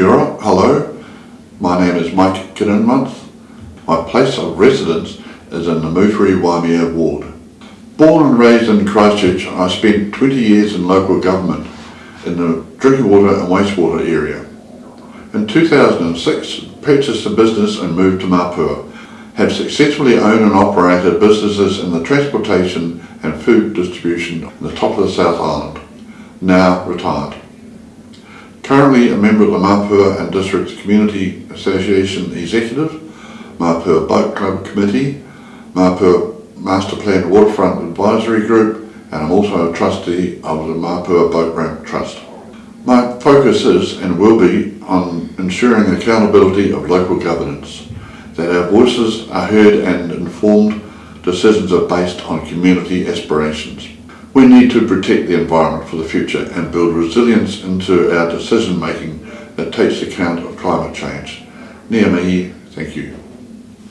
Kia hello, my name is Mike Kininmonth. My place of residence is in the Moutere Waimea ward. Born and raised in Christchurch, I spent 20 years in local government in the drinking water and wastewater area. In 2006, purchased a business and moved to Mapua. Have successfully owned and operated businesses in the transportation and food distribution in the top of the South Island. Now retired. Currently a member of the Mapua and District Community Association Executive, Mapua Boat Club Committee, Mapua Master Plan Waterfront Advisory Group, and I'm also a trustee of the Mapua Boat Ramp Trust. My focus is and will be on ensuring accountability of local governance, that our voices are heard and informed decisions are based on community aspirations. We need to protect the environment for the future and build resilience into our decision making that takes account of climate change. Nia thank you.